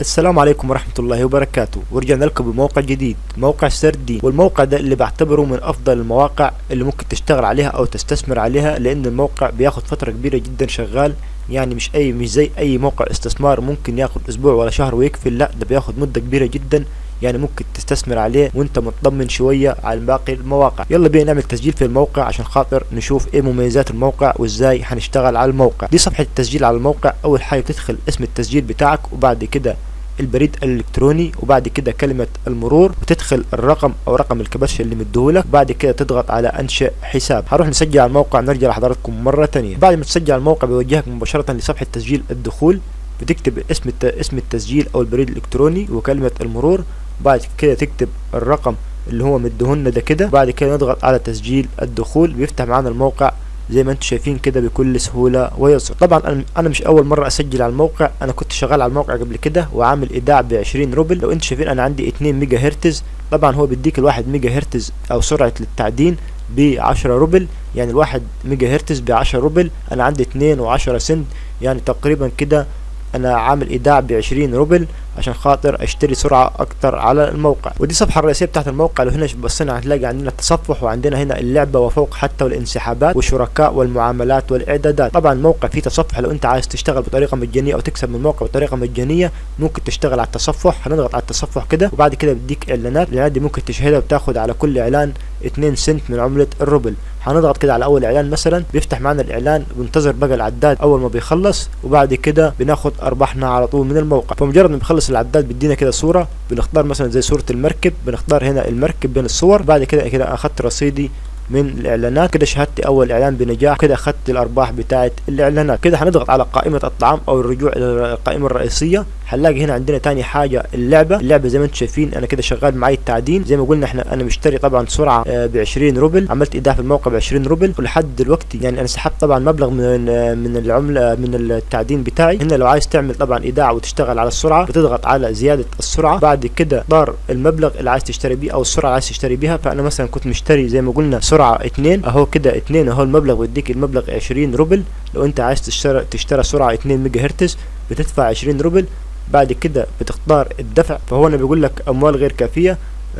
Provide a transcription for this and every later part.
السلام عليكم ورحمة الله وبركاته. ورجعنا لكم بموقع جديد موقع سردين والموقع ده اللي بعتبره من أفضل المواقع اللي ممكن تشتغل عليها أو تستثمر عليها لأن الموقع بياخد فترة كبيرة جدا شغال. يعني مش أي مش زي أي موقع استثمار ممكن ياخد أسبوع ولا شهر ويقفل لا ده بياخد مدة كبيرة جدا. يعني ممكن تستثمر عليه وانت مطمن شوية على باقي المواقع. يلا بينا نعمل تسجيل في الموقع عشان خاطر نشوف إيه مميزات الموقع وازاي هنشتغل على الموقع. دي صفحة التسجيل على الموقع. أول حاجة تدخل اسم التسجيل بتاعك وبعد كده البريد الإلكتروني وبعد كده كلمة المرور وتدخل الرقم أو رقم الكبش اللي مديهولك. بعد كده تضغط على انشئ حساب. هروح نسجل على الموقع نرجع لحضراتكم مرة تانية. بعد ما تسجل على الموقع بيوجهك مباشرة لصفحة تسجيل الدخول. بتكتب اسم. اسم التسجيل أو البريد الإلكتروني وكلمة المرور بعد كده تكتب الرقم اللي هو مديهولنا ده كده. بعد كده نضغط على تسجيل الدخول بيفتح معانا الموقع. زي ما أنتم شايفين كده بكل سهولة ويسر طبعا أنا مش أول مرة أسجل على الموقع. أنا كنت شغال على الموقع قبل كده وعامل إيداع ب 20 روبل. لو أنتم شايفين أنا عندي 2 ميجا هرتز طبعا هو بيديك الواحد ميجا هرتز أو سرعة للتعدين ب 10 روبل. يعني الواحد ميجا هرتز ب 10 روبل. أنا عندي 2 و10 سنت. يعني تقريبا كده أنا عامل إيداع ب 20 روبل. عشان خاطر اشتري سرعة أكتر على الموقع. ودي الصفحة الرئيسية بتاعت الموقع لو هنا بصينا هتلاقي عندنا التصفح وعندنا هنا اللعبة وفوق حتى والانسحابات والشركاء والمعاملات والإعدادات. طبعا الموقع فيه تصفح لو أنت عايز تشتغل بطريقة مجانية أو تكسب من الموقع بطريقة مجانية ممكن تشتغل على التصفح. هنضغط على التصفح كده وبعد كده بيديك إعلانات. الإعلانات دي ممكن تشاهدها وتاخد على كل إعلان 2 سنت من عملة الروبل هنضغط كده على أول إعلان مثلا بيفتح معنا الإعلان بنتظر بقى العداد أول ما بيخلص وبعد كده بناخد أرباحنا على طول من الموقع. فمجرد ما بيخلص العداد بيدينا كده صورة بنختار مثلا زي صورة المركب بنختار هنا المركب بين الصور بعد كده كده اخدت رصيدي من الإعلانات. كده شهدت أول إعلان بنجاح كده اخدت الأرباح بتاعه الإعلانات. كده هنضغط على قائمة الطعام أو الرجوع إلى القائمة الرئيسية. هنلاقي هنا عندنا تاني حاجة اللعبة. اللعبة زي ما أنتم شايفين أنا كده شغال معايا التعدين. زي ما قلنا إحنا أنا مشتري طبعا سرعة ب 20 روبل. عملت إيداع في الموقع ب 20 روبل ولحد دلوقتي يعني أنا سحبت طبعا مبلغ من من العملة من التعدين بتاعي. هنا لو عايز تعمل طبعا إيداع وتشتغل على السرعة بتضغط على زيادة السرعة. بعد كده دار المبلغ اللي عايز تشتري بيه أو السرعة اللي عايز تشتري بيها. فأنا مثلا كنت مشتري زي ما قلنا سرعة 2 أهو كده 2 أهو المبلغ بيديك المبلغ 20 روبل. لو أنت عايز تشتري تشتري سرعة 2 ميجا هرتز بتدفع 20 روبل بعد كده بتختار الدفع فهو أنا بيقول لك أموال غير كافية.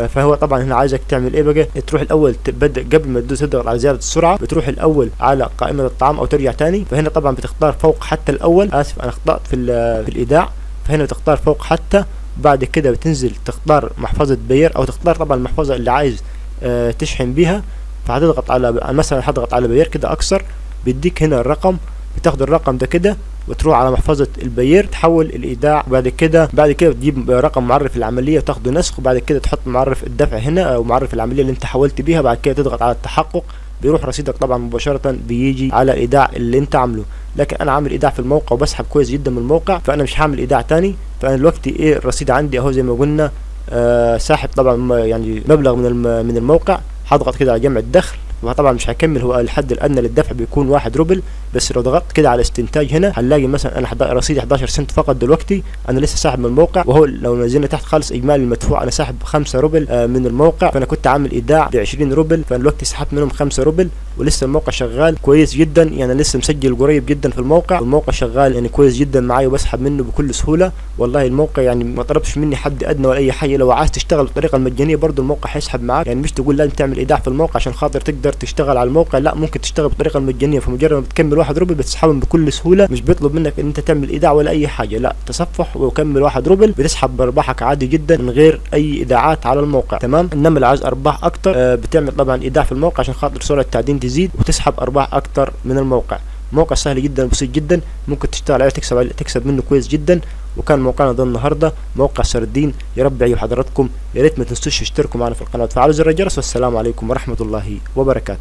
فهو طبعا هنا عايزك تعمل إيه بقى؟ تروح الأول تبدأ قبل ما تدوس تضغط على زيادة السرعة بتروح الأول على قائمة الطعام أو ترجع تاني. فهنا طبعا بتختار فوق حتى الأول. آسف أنا أخطأت في في الإيداع. فهنا بتختار فوق حتى بعد كده بتنزل تختار محفظة بير أو تختار طبعا المحفظة اللي عايز آه تشحن بيها. فهتضغط على مثلا هضغط على بير كده أكثر بيديك هنا الرقم بتاخد الرقم ده كده. وتروح على محفظة البير تحول الإيداع بعد كده بعد كده تجيب رقم معرف العملية وتاخده نسخ وبعد كده تحط معرف الدفع هنا أو معرف العملية اللي أنت حولت بيها بعد كده تضغط على التحقق. بيروح رصيدك طبعا مباشرة بيجي على الإيداع اللي أنت عامله. لكن أنا عامل إيداع في الموقع وبسحب كويس جدا من الموقع فأنا مش هعمل إيداع تاني. فأنا دلوقتي إيه الرصيد عندي أهو زي ما قلنا آه ساحب طبعا يعني مبلغ من من الموقع. هضغط كده على جمع الدخل. وطبعا مش هكمل هو الحد الادنى للدفع بيكون واحد روبل. بس لو ضغطت كده على استنتاج هنا هنلاقي مثلا أنا رصيدي 11 سنت فقط دلوقتي. أنا لسه ساحب من الموقع. وهو لو نزلنا تحت خالص إجمالي المدفوع أنا ساحب 5 روبل آه من الموقع. فأنا كنت عامل إيداع ب 20 روبل. فأنا دلوقتي سحبت منهم 5 روبل. ولسه الموقع شغال كويس جدا. يعني لسه مسجل قريب جدا في الموقع. والموقع شغال يعني كويس جدا معايا وبسحب منه بكل سهولة. والله الموقع يعني ما طلبش مني حد أدنى ولا أي حاجة. لو عايز تشتغل بالطريقة المجانيه برضه الموقع هيسحب معاك. يعني مش تقول لازم تعمل إيداع في الموقع عشان خاطر تقدر تشتغل على الموقع. لا ممكن تشتغل بالطريقة المجانيه فمجرد ما بتكمل واحد روبل بتسحبهم بكل سهولة. مش بيطلب منك إن أنت تعمل إيداع ولا أي حاجة. لا تصفح وكمل واحد روبل بتسحب بارباحك عادي جدا من غير أي إيداعات على الموقع. تمام؟ إنما اللي عايز أرباح أكتر آه بتعمل طبعا إيداع في الموقع عشان خاطر سرعة التعدين تزيد وتسحب أرباح أكتر من الموقع. موقع سهل جدا بسيط جدا ممكن تشتغل عليه تكسب عليه تكسب منه كويس جدا. وكان موقعنا ده النهارده موقع سردين يا رب يعجب حضراتكم. يا ريت ما تنسوش تشتركوا معنا في القناة. وتفعلوا زر الجرس والسلام عليكم ورحمة الله وبركاته.